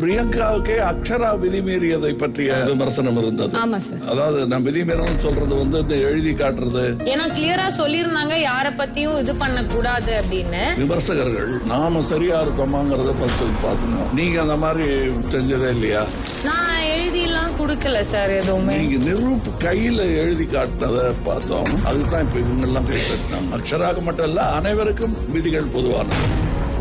பிரியங்காவுக்கே அக்ஷரா விதிமீறியதை பற்றிய விமர்சனம் இருந்தது. அதாவது நான் விதிமீறல் சொல்றது வந்து இந்த எழுதி காட்டுறது. ஏன்னா கிளியரா சொல்லியிருந்தாங்க யார பத்தியும் இது பண்ண கூடாது அப்படின்னு. விமர்சகர்கள் நாம சரியா இருக்கோமாங்கறத ஃபர்ஸ்ட் பாத்துக்கணும் நீங்க அந்த மாதிரி செஞ்சதே இல்லையா? நான் எழுதி எல்லாம் கொடுக்கல சார் எதுவுமே. நீங்க நிரூப் கையில எழுதி காட்டினத பார்த்தோம். அதுதான் இப்ப இவங்க எல்லாம் கை தட்டினாங்க அக்ஷராக்கு மட்டும் இல்ல அனைவருக்கும் விதிகள் பொதுவானது.